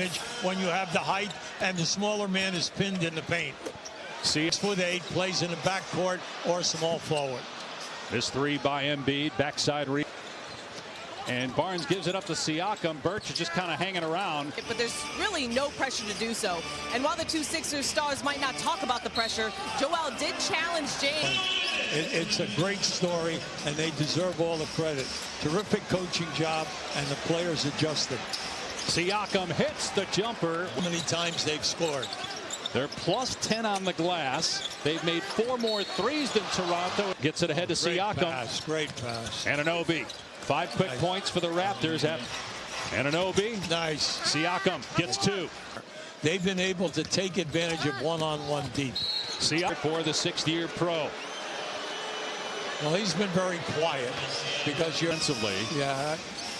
advantage when you have the height and the smaller man is pinned in the paint. See, Six foot eight plays in the backcourt or small forward. this three by Embiid, backside re. And Barnes gives it up to Siakam. Birch is just kind of hanging around. But there's really no pressure to do so. And while the two Sixers stars might not talk about the pressure, Joel did challenge James. It, it's a great story, and they deserve all the credit. Terrific coaching job, and the players adjusted. Siakam hits the jumper. How many times they've scored? They're plus 10 on the glass. They've made four more threes than Toronto. Gets it ahead to Great Siakam. pass, great pass. Anunoby. Five quick Nice. points for the Raptors. At Anunoby. Nice. Siakam gets two. They've been able to take advantage of one-on-one deep. Siakam for the sixth-year pro. Well, he's been very quiet because you're. Defensively, Yeah,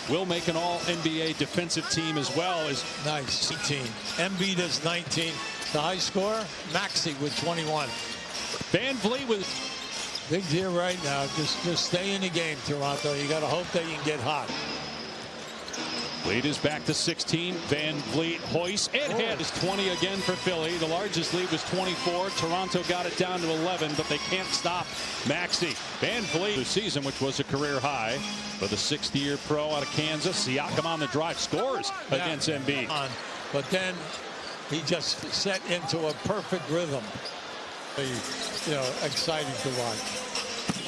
will make an all-NBA defensive team as well as nice. 18. Embiid is 19. The high scorer, Maxey with 21. VanVleet with Big deal right now. Just just stay in the game, Toronto. You got to hope that you can get hot. Lead is back to 16. Van Vliet hoist and hit oh. is 20 again for Philly. The largest lead was 24. Toronto got it down to 11, but they can't stop Maxey. VanVleet the season, which was a career high for the sixth year pro out of Kansas. Siakam on the drive scores Yeah. against Embiid. But then he just set into a perfect rhythm. You know, exciting to watch.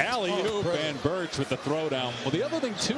Alley Oh, and Birch with the throwdown. Well, the other thing too.